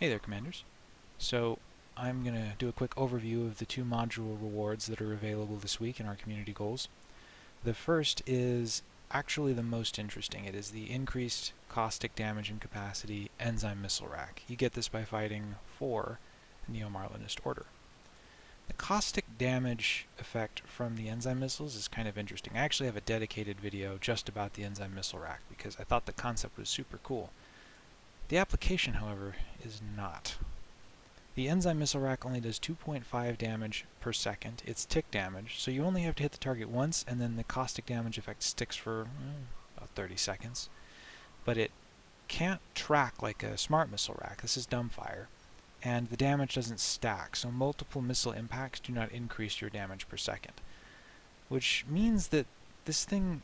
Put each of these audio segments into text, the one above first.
Hey there, Commanders. So, I'm going to do a quick overview of the two module rewards that are available this week in our community goals. The first is actually the most interesting. It is the increased caustic damage and capacity enzyme missile rack. You get this by fighting for Neo-Marlinist Order. The caustic damage effect from the enzyme missiles is kind of interesting. I actually have a dedicated video just about the enzyme missile rack because I thought the concept was super cool. The application, however, is not. The enzyme missile rack only does 2.5 damage per second. It's tick damage, so you only have to hit the target once, and then the caustic damage effect sticks for mm, about 30 seconds. But it can't track like a smart missile rack. This is dumbfire. And the damage doesn't stack, so multiple missile impacts do not increase your damage per second. Which means that this thing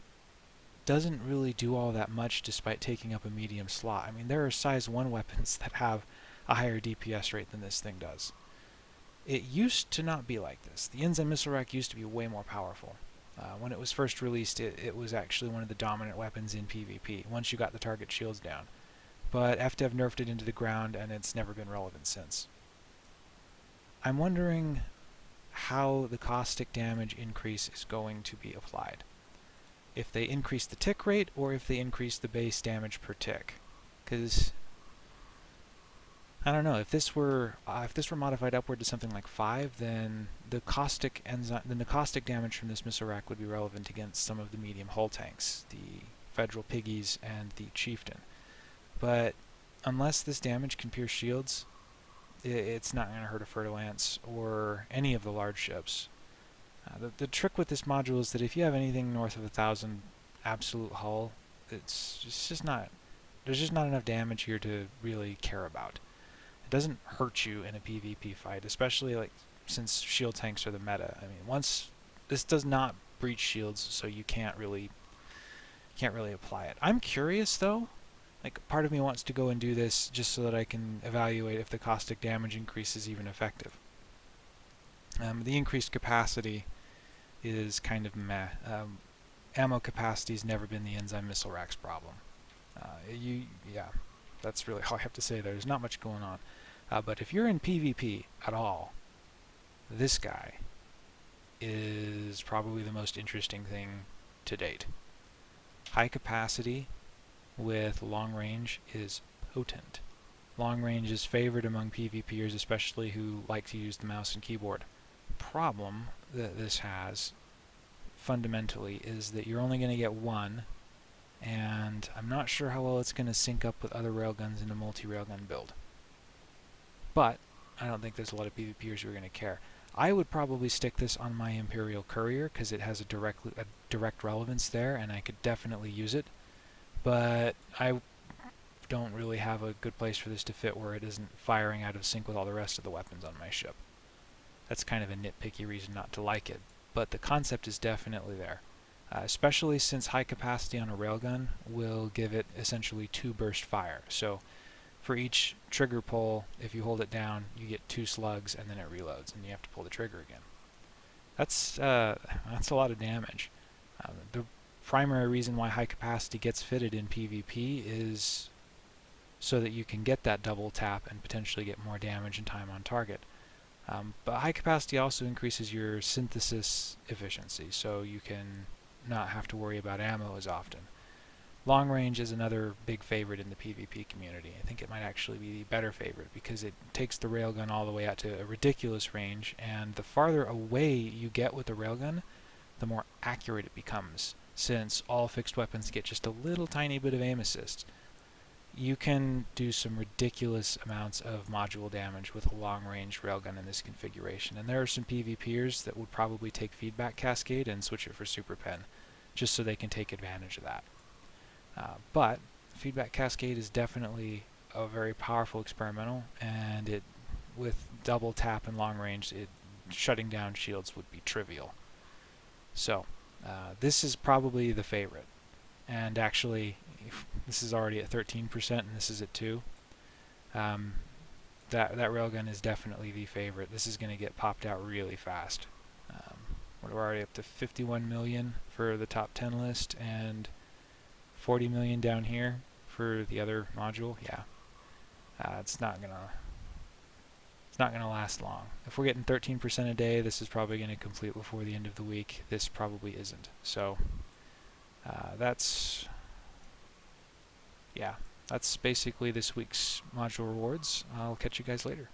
doesn't really do all that much despite taking up a medium slot. I mean, there are size 1 weapons that have a higher DPS rate than this thing does. It used to not be like this. The Enzyme Missile Rack used to be way more powerful. Uh, when it was first released, it, it was actually one of the dominant weapons in PvP, once you got the target shields down. But FDev nerfed it into the ground, and it's never been relevant since. I'm wondering how the caustic damage increase is going to be applied if they increase the tick rate or if they increase the base damage per tick. Because I don't know if this were uh, if this were modified upward to something like five, then the caustic enzyme, then the caustic damage from this missile rack would be relevant against some of the medium hull tanks, the Federal Piggies and the Chieftain. But unless this damage can pierce shields, it's not going to hurt a Fer-de-Lance or any of the large ships. Uh, the, the trick with this module is that if you have anything north of a thousand absolute hull, it's it's just not, there's just not enough damage here to really care about. It doesn't hurt you in a PvP fight, especially like since shield tanks are the meta. I mean, once this does not breach shields, so you can't really can't really apply it. I'm curious though. Like part of me wants to go and do this just so that I can evaluate if the caustic damage increase is even effective. Um, the increased capacity is kind of meh. Um, ammo capacity's never been the enzyme missile rack's problem. Uh, you, yeah, that's really all I have to say there. There's not much going on. Uh, but if you're in PvP at all, this guy is probably the most interesting thing to date. High capacity with long range is potent. Long range is favored among PvPers, especially who like to use the mouse and keyboard problem that this has fundamentally is that you're only going to get one and I'm not sure how well it's going to sync up with other railguns in a multi-railgun build. But I don't think there's a lot of PvPers who are going to care. I would probably stick this on my Imperial Courier because it has a direct, a direct relevance there and I could definitely use it. But I don't really have a good place for this to fit where it isn't firing out of sync with all the rest of the weapons on my ship. That's kind of a nitpicky reason not to like it, but the concept is definitely there. Uh, especially since high capacity on a railgun will give it essentially two burst fire. So for each trigger pull, if you hold it down, you get two slugs and then it reloads and you have to pull the trigger again. That's, uh, that's a lot of damage. Uh, the primary reason why high capacity gets fitted in PvP is so that you can get that double tap and potentially get more damage and time on target. Um, but high capacity also increases your synthesis efficiency, so you can not have to worry about ammo as often. Long range is another big favorite in the PvP community. I think it might actually be the better favorite because it takes the railgun all the way out to a ridiculous range, and the farther away you get with the railgun, the more accurate it becomes, since all fixed weapons get just a little tiny bit of aim assist you can do some ridiculous amounts of module damage with a long-range railgun in this configuration. And there are some PvPers that would probably take Feedback Cascade and switch it for Super Pen, just so they can take advantage of that. Uh, but Feedback Cascade is definitely a very powerful experimental, and it with double tap and long range, it shutting down shields would be trivial. So, uh, this is probably the favorite and actually this is already at 13% and this is at 2 um, that that railgun is definitely the favorite this is going to get popped out really fast um, we're already up to 51 million for the top 10 list and 40 million down here for the other module yeah uh, it's not gonna it's not going to last long. If we're getting 13% a day, this is probably going to complete before the end of the week. This probably isn't. So uh, that's, yeah, that's basically this week's module rewards. I'll catch you guys later.